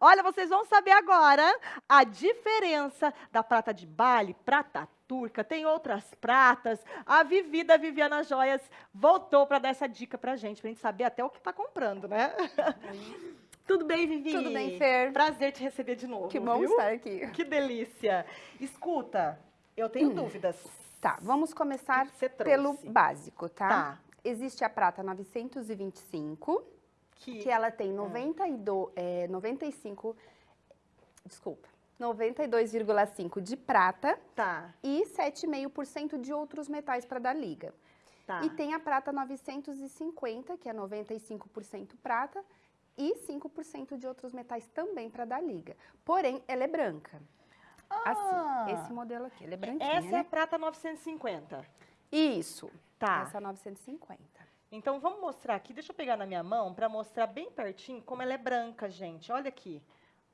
Olha, vocês vão saber agora a diferença da prata de Bali, prata turca, tem outras pratas. A Vivi da Viviana Joias voltou para dar essa dica pra gente, pra gente saber até o que tá comprando, né? Tudo bem, Vivi? Tudo bem, Fer. Prazer te receber de novo. Que bom viu? estar aqui. Que delícia. Escuta, eu tenho Hum. dúvidas. Tá, vamos começar pelo básico, tá? Tá. Existe a prata 925, Que, que ela tem 92, é, 95, desculpa, 92,5 de prata Tá, e 7,5% de outros metais para dar liga. tá. E tem a prata 950, que é 95% prata e 5% de outros metais também para dar liga. Porém, ela é branca. Ah, Assim, esse modelo aqui, ele é branquinho, Essa é né? a prata 950. Isso. Tá. Essa é 950. Então vamos mostrar aqui, deixa eu pegar na minha mão para mostrar bem pertinho como ela é branca, gente. Olha aqui.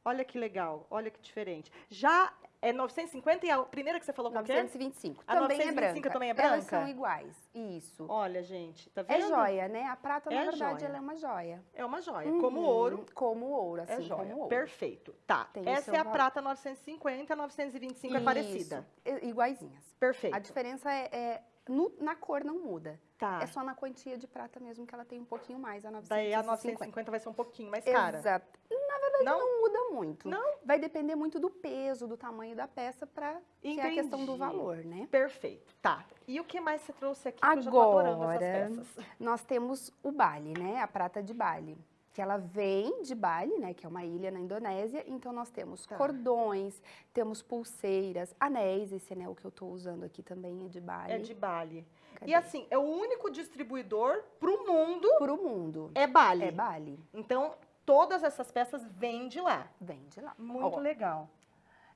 Olha que legal, olha que diferente. Já é 950 e a primeira que você falou qual que é? 925. A também 925 é também é Elas branca? são iguais. Isso. Olha, gente, tá é vendo? joia, né? A prata, na É verdade, joia. ela é uma joia. É uma joia, como Uhum, ouro. Como ouro, assim, É joia. como ouro. Perfeito. Tá. Tem Essa é a valor. prata 950, a 925 é parecida. Isso, Iguaizinhas. Perfeito. A diferença é, é no- na cor não muda. Tá. É só na quantia de prata mesmo que ela tem um pouquinho mais, a 950. Daí a 950 vai ser um pouquinho mais cara. Exato. Na verdade, Não? não, muda muito. Não? Vai depender muito do peso, do tamanho da peça, para que é a questão do valor, né? Perfeito. Tá. E o que mais você trouxe aqui? que eu já tô adorando Agora, essas peças. nós temos o Bali, né? A prata de Bali. Que ela vem de Bali, né? Que é uma ilha na Indonésia. Então, nós temos Tá. cordões, temos pulseiras, anéis. Esse anel que eu tô usando aqui também é de Bali. É de Bali. Cadê? E assim, é o único distribuidor pro mundo Pro mundo. é Bali. É Bali. Então, todas essas peças vêm de lá. Vem de lá. Muito Ó, legal.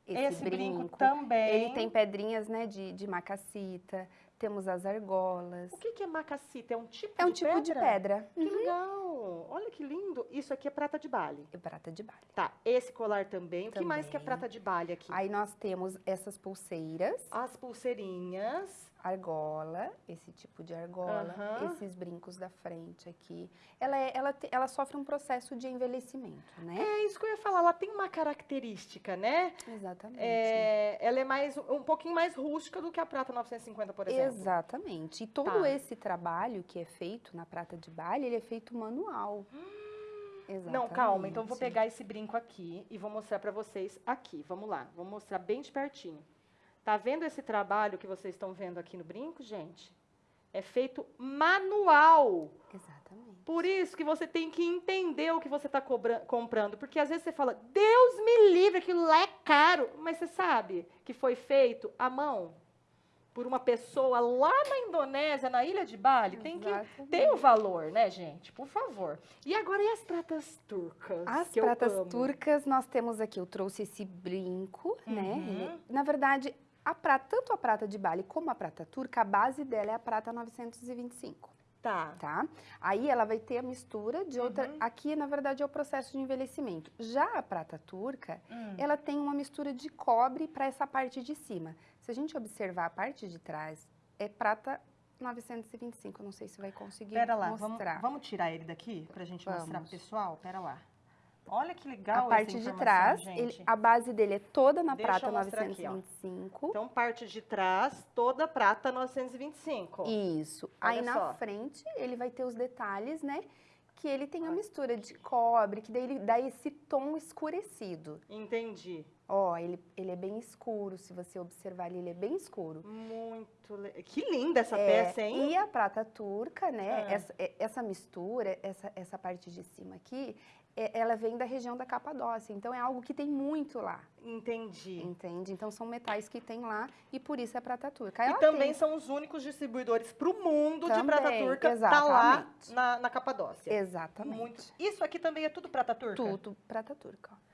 Esse, Esse brinco, brinco. também. Ele tem pedrinhas, né? De, de macassita. Temos as argolas. O que, que é macassita? É um tipo É um de tipo pedra? de pedra. Que legal. Olha que lindo. Isso aqui é prata de Bali. E prata de Bali. Tá, esse colar também. O que mais que é Também. prata de Bali aqui? Aí nós temos essas pulseiras. As pulseirinhas. Argola, esse tipo de argola, Aham. esses brincos da frente aqui. Ela, é- ela, te- ela sofre um processo de envelhecimento, né? É isso que eu ia falar. Ela tem uma característica, né? Exatamente. É, ela é mais um pouquinho mais rústica do que a prata 950, por exemplo. Exatamente. E todo Tá. esse trabalho que é feito na prata de Bali, ele é feito manual. Exatamente. Não, calma. Então vou pegar esse brinco aqui e vou mostrar pra vocês aqui. Vamos lá. Vou mostrar bem de pertinho. Tá vendo esse trabalho que vocês estão vendo aqui no brinco, gente? É feito manual. Exatamente. Por isso que você tem que entender o que você está comprando. Porque às vezes você fala, Deus me livre, aquilo lá é caro. Mas você sabe que foi feito à mão por uma pessoa lá na Indonésia, na ilha de Bali. Tem que ter o valor, né, gente? Por favor. E agora, e as pratas turcas? As pratas turcas, nós temos aqui, eu trouxe esse brinco, né? Uhum. Ele- na verdade, a prata, tanto a prata de Bali como a prata turca, a base dela é a prata 925. Tá. tá? Aí ela vai ter a mistura de outra. Uhum. Aqui, na verdade, é o processo de envelhecimento. Já a prata turca, Hum. ela tem uma mistura de cobre para essa parte de cima. Se a gente observar a parte de trás, é prata 925. Não sei se vai conseguir Pera lá, vamos, mostrar. vamos tirar ele daqui pra gente mostrar pro Vamos. pessoal? Pera lá. Olha que legal a parte de trás, ele- a base dele é toda na Deixa prata eu mostrar aqui, ó. 925. Então, parte de trás, toda prata 925. Isso. Aí Olha na só. frente ele vai ter os detalhes, né? Que ele tem a mistura de cobre, que daí ele dá esse tom escurecido. Entendi. Ó, ele, ele é bem escuro, se você observar ali, ele é bem escuro. Muito le... Que linda essa É, peça, hein? E a prata turca, né? Ah. Essa, é- essa mistura, essa, essa parte de cima aqui, é- ela vem da região da Capadócia. Então é algo que tem muito lá, Entendi. entende? Então são metais que tem lá e por isso é prata turca. E Ela também tem- são os únicos distribuidores para o mundo de prata Também, turca. Tá lá exatamente. na, na Capadócia. Exatamente. Muito. Isso aqui também é tudo prata turca? Tudo prata turca. ó.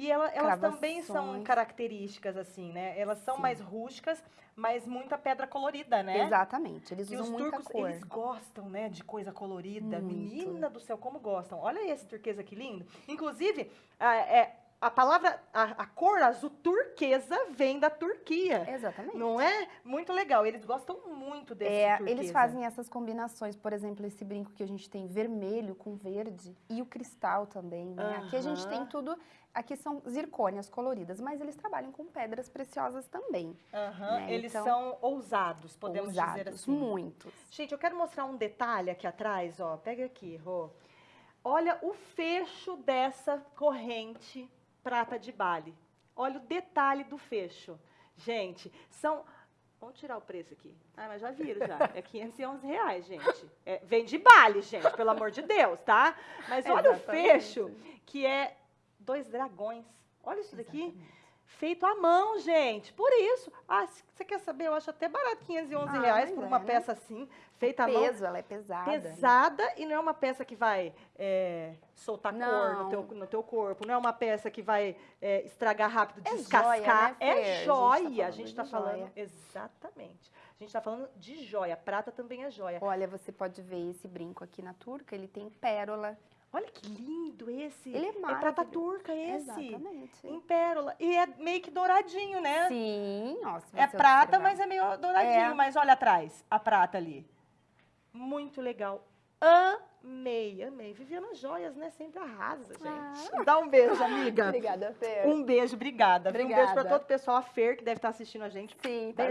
E ela- elas também são características, assim, né? Elas são Sim. mais rústicas, mas muita pedra colorida, né? Exatamente. Eles E usam os muita turcos, cor. eles gostam, né, de coisa colorida. Muito. Menina do céu, como gostam. Olha esse turquesa que lindo. Inclusive, ah, é, a palavra, a, a cor azul turquesa vem da Turquia. Exatamente. Não é? Muito legal. Eles gostam muito desse É, turquesa. eles fazem essas combinações, por exemplo, esse brinco que a gente tem vermelho com verde e o cristal também, né? Aqui a gente tem tudo, aqui são zircônias coloridas, mas eles trabalham com pedras preciosas também. Aham, né? Eles Então, são ousados, podemos dizer ousados, assim. muitos. Gente, eu quero mostrar um detalhe aqui atrás, ó. Pega aqui, Rô. Olha o fecho dessa corrente prata de Bali. Olha o detalhe do fecho. Gente, são... Vamos tirar o preço aqui. Ah, mas já viram já. É 511 reais, gente. É, vem de Bali, gente, pelo amor de Deus, tá? Mas olha o Exatamente. fecho, que é dois dragões. Olha isso daqui. Exatamente. Feito à mão, gente. Por isso. Ah, se você quer saber, eu acho até barato 511 Ah, reais por é, uma né? peça assim, feita à mão. Peso, ela é pesada. né? Pesada e não é uma peça que vai é, soltar cor no Não. teu, no teu corpo. Não é uma peça que vai é, estragar rápido, É descascar. joia, né, é A joia. gente tá A gente está falando de falando. joia. Exatamente. A gente está falando de joia. Prata também é joia. Olha, você pode ver esse brinco aqui na turca, ele tem pérola. Olha que lindo esse. Ele é é prata maravilhoso. turca esse. Exatamente. Em pérola. E é meio que douradinho, né? Sim, ó, se É prata, observar. mas é meio douradinho. É. Mas olha atrás, a prata ali. Muito legal. Amei, amei. Viviana Joias, né? Sempre arrasa, gente. Ah. Dá um beijo, amiga. Obrigada, Fer. Um beijo, obrigada. viu? Um beijo para Obrigada. todo o pessoal, a Fer, que deve estar assistindo a gente. Sim, tá Beijo.